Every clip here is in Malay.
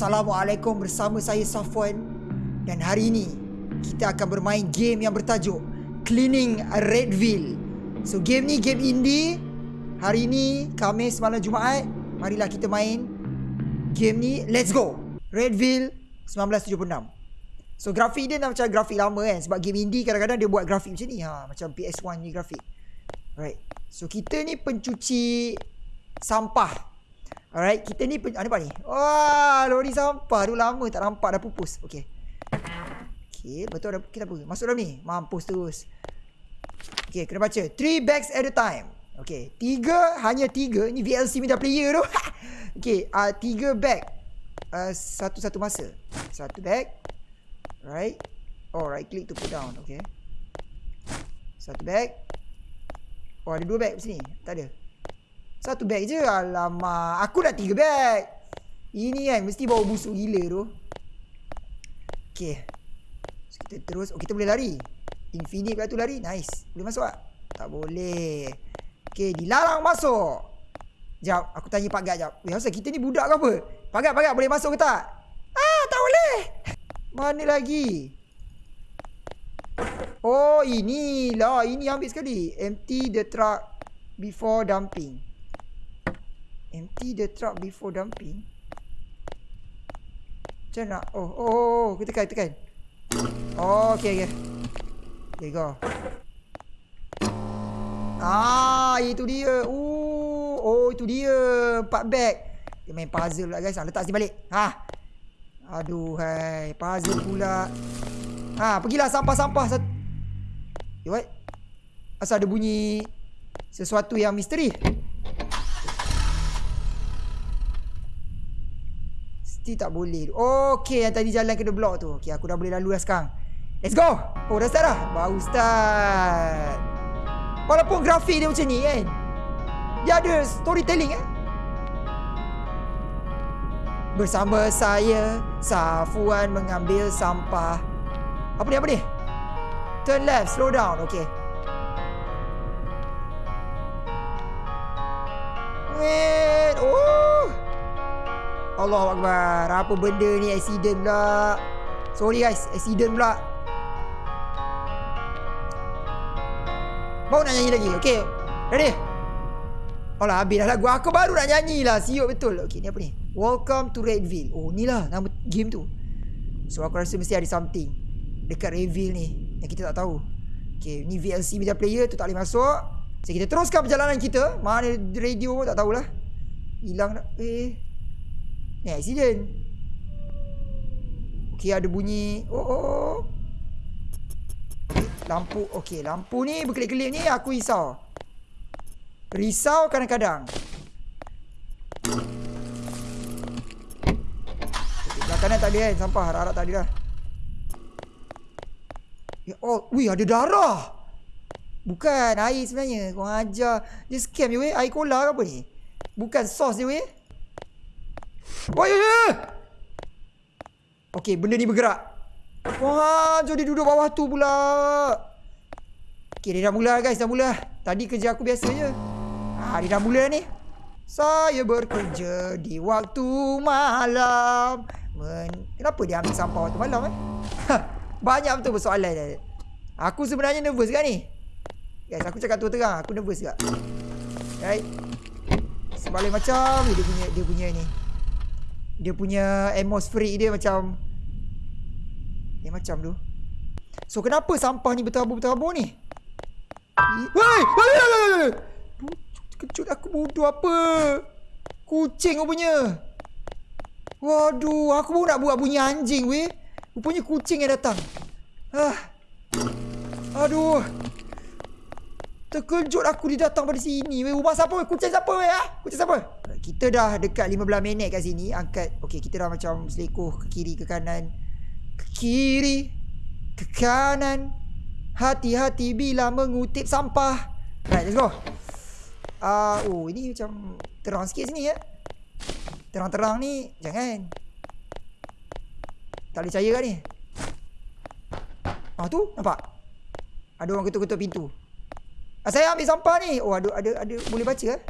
Assalamualaikum bersama saya Safwan dan hari ini kita akan bermain game yang bertajuk Cleaning Redville. So game ni game indie. Hari ini Khamis malam Jumaat, marilah kita main game ni. Let's go. Redville 1976. So grafik dia macam grafik lama kan sebab game indie kadang-kadang dia buat grafik macam ni ha macam PS1 ni grafik. Right. So kita ni pencuci sampah Alright, kita ni pen- apa ni? Wah, lori sampah tu lama tak nampak dah pupus. Okey. Okey, betul kita apa? Masuk dalam ni. Mampus terus. Okey, kena baca. Three bags at a time. Okey, tiga hanya tiga. Ni VLC minta player tu. Okey, uh, tiga bag. Uh, satu-satu masa. Satu bag. Right. Oh, right click to put down. Okey. Satu bag. Oh, ada dua bag sini. Tak ada. Satu bag je? Alamak Aku dah tiga bag Ini kan Mesti bawa busuk gila tu. Okay so, Kita terus. Oh kita boleh lari? Infinite pula tu lari? Nice. Boleh masuk tak? Tak boleh. Okay Dilarang masuk. Sekejap Aku tanya Pak Gat sekejap Weh asal kita ni budak ke apa? Pak Gat Pak Gat boleh masuk ke tak? Ah tak boleh. Mana lagi? Oh inilah. Ini ambil sekali. Empty the truck Before dumping Empty the truck before dumping. Macam nak? Oh, oh, oh, oh. Kita tekan, tekan. Oh, okay, okay. There you go. Ah, itu dia. Ooh, oh, itu dia. Empat bag. Dia main puzzle pula guys. Letak sini balik. Ha. Aduh, hai. Puzzle pula. Ha, pergilah sampah-sampah. Sat- eh, what? Asal ada bunyi sesuatu yang misteri. Mesti tak boleh. Okey, yang tadi jalan kena blok tu. Okey, aku dah boleh lalu dah sekarang. Let's go. Oh, dah start dah. Baru start. Walaupun grafik dia macam ni kan. Dia ada storytelling eh. Bersama saya, Safuan mengambil sampah. Apa ni, apa ni? Turn left, slow down. Okey. Allah Akbar. Apa benda ni accident pula. Sorry guys, accident pula. Mau nak nyanyi lagi. Okey. Ready? Oh lah habis dah lagu. Aku baru nak nyanyi lah. Siuk betul. Okey, ni apa ni? Welcome to Redville. Oh, ni lah nama game tu. So aku rasa mesti ada something dekat Redville ni yang kita tak tahu. Okey, ni VLC media player tu tak boleh masuk. So kita teruskan perjalanan kita. Mana radio pun tak tahulah. Hilang dah. Eh. Ni accident. Okey ada bunyi. Oh oh. oh. Lampu. Okey, lampu ni berkelip-kelip ni aku risau. Risau kadang-kadang. Okay, belah kanan tak ada kan sampah. Harap-harap tak ada dah. Ya, oh, wih ada darah. Bukan air sebenarnya. Kau ajar. Dia scam je weh. Air cola ke apa ni? Bukan sos dia weh. Oh ya ya. Okey, benda ni bergerak. Wah, jom dia duduk bawah tu pula. Okey, dia dah mula guys, dah mula. Tadi kerja aku biasa je. Ha, dia dah mula ni. Saya bekerja di waktu malam. Men Kenapa dia ambil sampah waktu malam eh? Banyak betul persoalan dia. Aku sebenarnya nervous kan ni? Guys, aku cakap tu terang, aku nervous juga. Right? Sebalik macam dia punya dia punya ni. Dia punya atmosferik dia macam Dia macam tu. So kenapa sampah ni bertabur-bertabur ni? Woi Kejut aku bodoh apa? Kucing rupanya. Waduh Aku pun nak buat bunyi anjing weh Rupanya kucing yang datang. Ah. Aduh Terkejut aku dia datang pada sini. Weh. Rumah siapa? Weh? Kucing siapa weh ah? Kucing siapa? Kita dah dekat 15 minit kat sini Angkat. Okay kita dah macam selekoh ke kiri ke kanan. Ke kiri Ke kanan. Hati-hati bila mengutip sampah. Right let's go. Uh, Oh ini macam Terang sikit sini ya. Terang-terang ni Jangan. Tak boleh percaya kan ni. Ah tu nampak? Ada orang ketuk-ketuk pintu. ah, Saya ambil sampah ni. Oh ada ada ada Boleh baca eh?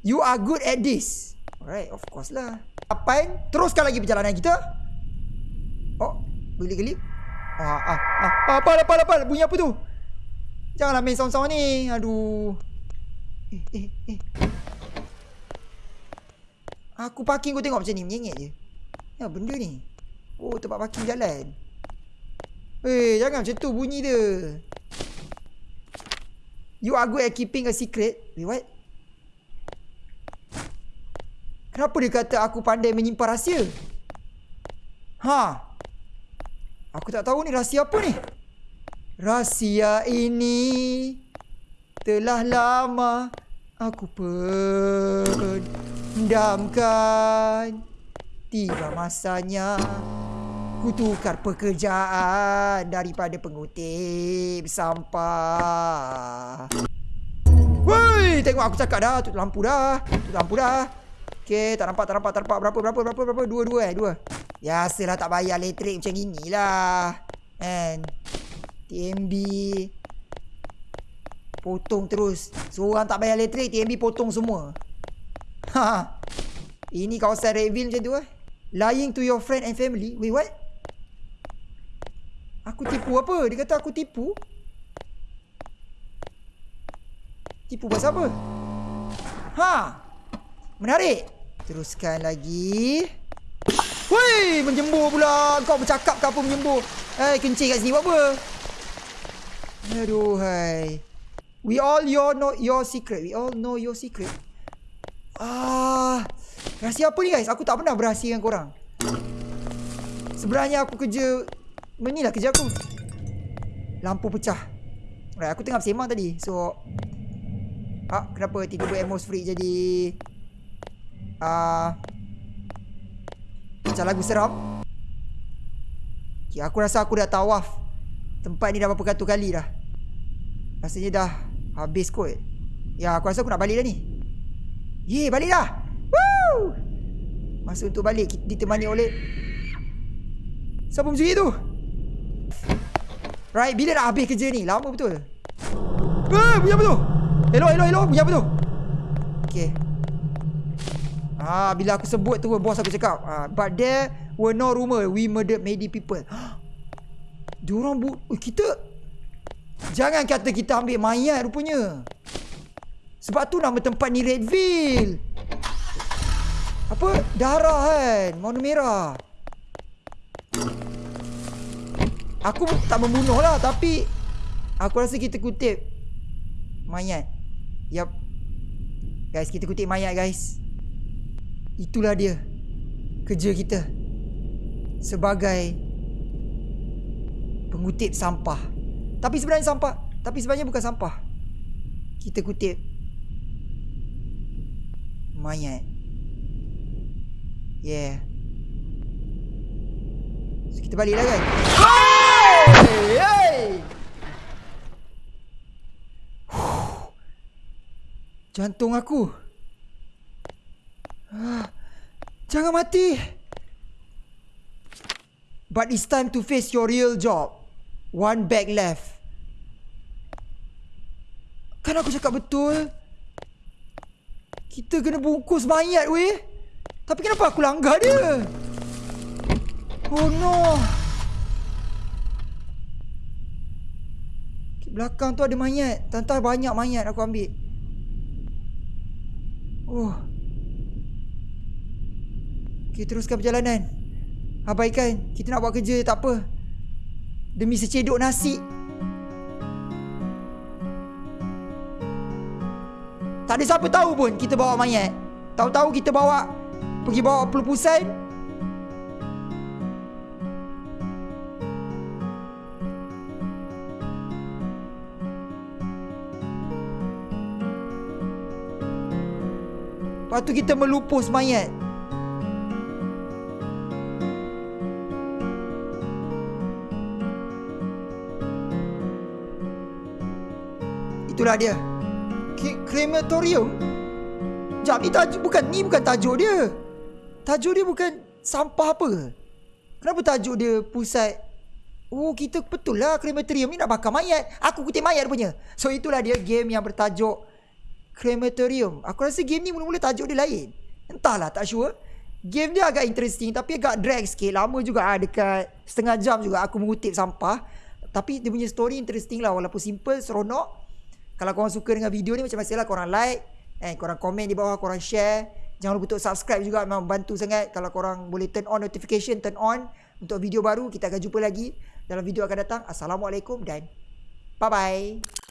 You are good at this. Alright of course lah. 8 Teruskan lagi perjalanan kita. Oh Gelip-gelip ah, ah, ah, Apa apa apa Bunyi apa tu? Janganlah main sound-sound ni. Aduh. Eh eh eh. Aku parking kau tengok macam ni. Menyengit je. Ya benda ni. Oh tempat parking jalan. Eh jangan macam tu. Bunyi dia You are good at keeping a secret Wait what Kenapa dia kata aku pandai menyimpan rahsia? Ha. Aku tak tahu ni rahsia apa ni. Rahsia ini telah lama aku pendamkan. Tiba masanya ku tukar pekerjaan daripada pengutip sampah. Woi, tengok aku cakap dah, tutup lampu dah. Tutup lampu dah. Okay, tak nampak, tak nampak, tak nampak. Berapa, berapa, berapa, berapa? Dua, dua eh, dua. Ya, lah tak bayar elektrik macam inilah. And TMB. Potong terus. Seorang tak bayar elektrik, TMB potong semua. Ha. Ini kawasan Redville macam tu eh. Lying to your friend and family. Wait, what? Aku tipu apa? Dia kata aku tipu. Tipu pasal apa? Ha. Menarik. Teruskan lagi. Woi, menjembur pula. Kau bercakap ke apa menjembur? Eh, kencing kat sini buat apa? Aduh, hai. We all your know your secret. We all know your secret. Ah, rahsia apa ni guys? Aku tak pernah berahsia dengan korang. Sebenarnya aku kerja Menilah kerja aku. Lampu pecah. Right, aku tengah bersemang tadi. So Ah, kenapa tiba-tiba atmospheric jadi uh, Macam lagu seram okay, Aku rasa aku dah tawaf. Tempat ni dah berapa katu kali dah. Rasanya dah Habis kot. Ya aku rasa aku nak balik dah ni. Yeay balik dah. Woo! Masa untuk balik Ditemani oleh Siapa muzik tu Right Bila nak habis kerja ni Lama betul Eh Bunyi apa tu Hello hello hello Bunyi apa tu Okay Ah, bila aku sebut tu bos aku cakap, ah, but there were no rumor we murdered many people. Diorang bu oh, kita jangan kata kita ambil mayat rupanya. Sebab tu nama tempat ni Redville. Apa? Darah kan? Warna merah. Aku tak membunuh lah tapi aku rasa kita kutip mayat. Yap. Guys, kita kutip mayat guys. Itulah dia Kerja kita Sebagai Pengutip sampah Tapi sebenarnya sampah Tapi sebenarnya bukan sampah Kita kutip Mayat Yeah so, Kita balik lah. Jantung aku Jangan mati. But it's time to face your real job. One bag left. Kan aku cakap betul? Kita kena bungkus mayat weh. Tapi kenapa aku langgar dia? Oh no. Belakang tu ada mayat. Tantang banyak mayat aku ambil. Oh. Kita teruskan perjalanan Abaikan Kita nak buat kerja tak apa Demi secedok nasi Tak ada siapa tahu pun kita bawa mayat Tahu-tahu kita bawa Pergi bawa pelupusan Lepas tu kita melupus mayat. Itulah dia. Krematorium. Sekejap ni tajuk Bukan ni bukan tajuk dia. Tajuk dia bukan Sampah apa. Kenapa tajuk dia Pusat? Oh kita betul lah Krematorium ni nak bakar mayat. Aku kutip mayat punya. So itulah dia game yang bertajuk Krematorium Aku rasa game ni mula-mula tajuk dia lain Entahlah tak sure Game dia agak interesting tapi agak drag sikit. Lama juga ah dekat setengah jam juga aku mengutip sampah. Tapi dia punya story interesting lah walaupun simple, seronok. Kalau korang suka dengan video ni macam biasalah korang like, eh korang komen di bawah, korang share. Jangan lupa untuk subscribe juga memang bantu sangat kalau korang boleh turn on notification, turn on untuk video baru. Kita akan jumpa lagi dalam video akan datang. Assalamualaikum dan bye bye.